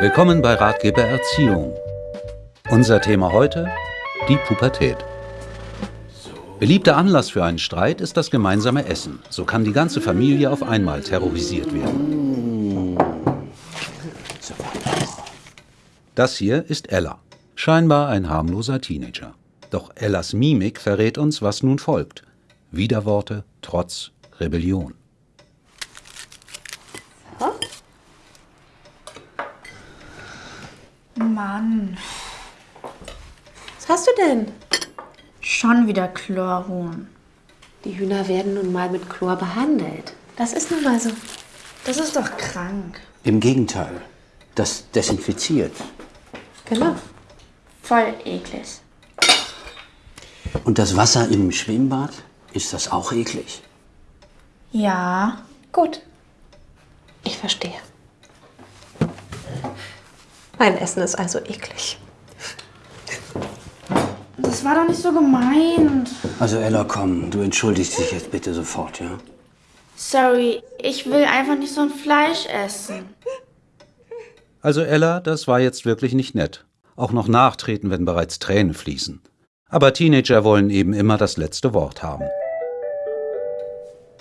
Willkommen bei Ratgeber Erziehung. Unser Thema heute, die Pubertät. Beliebter Anlass für einen Streit ist das gemeinsame Essen. So kann die ganze Familie auf einmal terrorisiert werden. Das hier ist Ella. Scheinbar ein harmloser Teenager. Doch Ellas Mimik verrät uns, was nun folgt. Widerworte, Trotz, Rebellion. Mann, Was hast du denn? schon wieder Chlorhuhn. Die Hühner werden nun mal mit Chlor behandelt. Das ist nun mal so. Das ist doch krank. Im Gegenteil, das desinfiziert. Genau. Voll eklig. Und das Wasser im Schwimmbad, ist das auch eklig? Ja, Gut. Ich verstehe. Mein Essen ist also eklig. das war doch nicht so gemeint. Also Ella, komm, du entschuldigst dich jetzt bitte sofort, ja? Sorry, ich will einfach nicht so ein Fleisch essen. Also Ella, das war jetzt wirklich nicht nett. Auch noch nachtreten, wenn bereits Tränen fließen. Aber Teenager wollen eben immer das letzte Wort haben.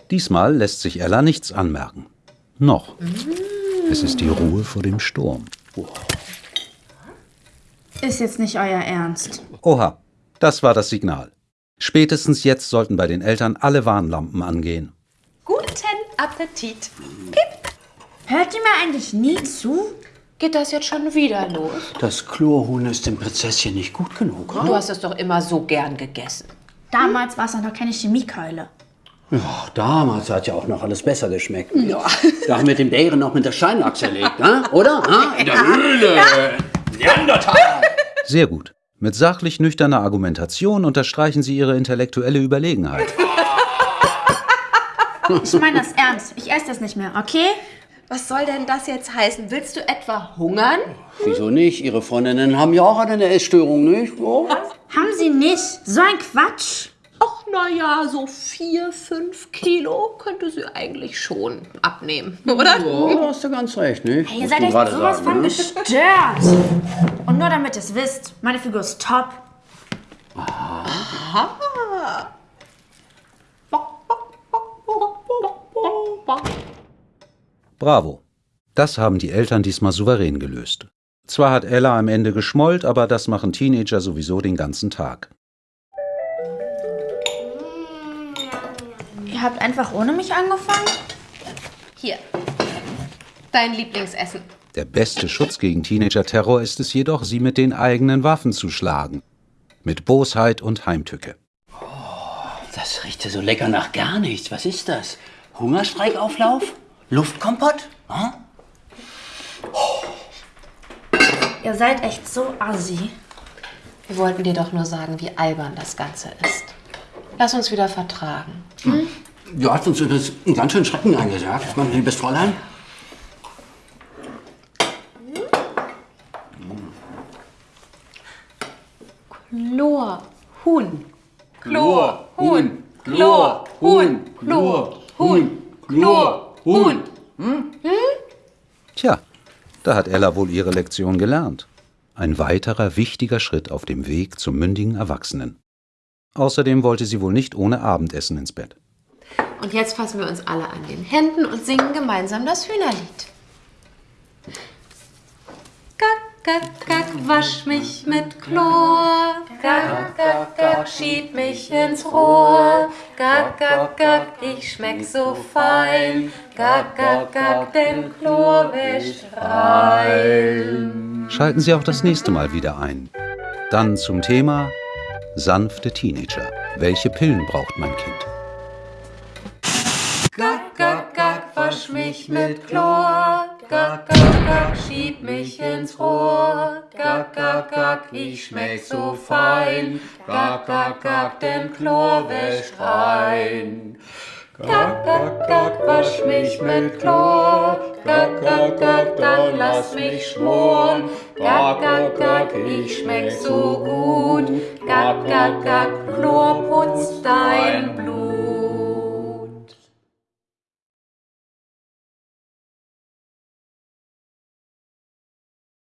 Diesmal lässt sich Ella nichts anmerken. Noch. Es ist die Ruhe vor dem Sturm. Ist jetzt nicht euer Ernst. Oha, das war das Signal. Spätestens jetzt sollten bei den Eltern alle Warnlampen angehen. Guten Appetit. Hört ihr mir eigentlich nie zu? Geht das jetzt schon wieder los? Das Chlorhuhn ist dem Prinzesschen nicht gut genug, Du oder? hast es doch immer so gern gegessen. Damals war es noch keine Chemiekeule. Ja, damals hat ja auch noch alles besser geschmeckt. Ja. Da haben wir den Bären noch mit der Steinachse erlegt, ne? oder? Ha? In der Höhle. Neandertal. Sehr gut. Mit sachlich nüchterner Argumentation unterstreichen sie ihre intellektuelle Überlegenheit. Ich meine das ernst. Ich esse das nicht mehr, okay? Was soll denn das jetzt heißen? Willst du etwa hungern? Wieso nicht? Ihre Freundinnen haben ja auch eine Essstörung, nicht? Oh. Haben sie nicht. So ein Quatsch. Naja, so vier, fünf Kilo könnte sie eigentlich schon abnehmen, oder? Ja, hast du ganz recht, nicht? Ihr Musst seid echt sowas sagen, von ne? gestört. Und nur damit ihr es wisst, meine Figur ist top. Bravo. Das haben die Eltern diesmal souverän gelöst. Zwar hat Ella am Ende geschmollt, aber das machen Teenager sowieso den ganzen Tag. Ihr habt einfach ohne mich angefangen? Hier. Dein Lieblingsessen. Der beste Schutz gegen Teenager-Terror ist es jedoch, sie mit den eigenen Waffen zu schlagen. Mit Bosheit und Heimtücke. Das riecht ja so lecker nach gar nichts. Was ist das? Hungerstreikauflauf? Luftkompott? Hm? Ihr seid echt so assi. Wir wollten dir doch nur sagen, wie albern das Ganze ist. Lass uns wieder vertragen. Du hast uns übrigens einen ganz schönen Schrecken eingesagt, mein liebes Fräulein. Chlor, Huhn. Chlor, Huhn. Chlor, Huhn. Chlor, Huhn. Chlor, Huhn. Tja, da hat Ella wohl ihre Lektion gelernt. Ein weiterer wichtiger Schritt auf dem Weg zum mündigen Erwachsenen. Außerdem wollte sie wohl nicht ohne Abendessen ins Bett. Und jetzt fassen wir uns alle an den Händen und singen gemeinsam das Hühnerlied. Gack, gack, gack, wasch mich mit Chlor. Gack, gack, gack, schieb mich ins Rohr. Gack, gack, gack, ich schmeck so fein. Gack, gack, gack, denn Chlor wäscht rein. Schalten Sie auch das nächste Mal wieder ein. Dann zum Thema sanfte Teenager. Welche Pillen braucht mein Kind? Wasch mich mit Chlor. Gack, gack, gack, schieb mich ins Rohr. Gack, gack, gack, ich schmeck so fein. Gack, gack, gack, denn Chlor wäscht rein. Gack, gack, gack, wasch mich mit Chlor. Gack, gack, gack, dann lass mich schmoren. Gack, gack, gack, ich schmeck so gut. Gack, gack, gack, Chlor putzt.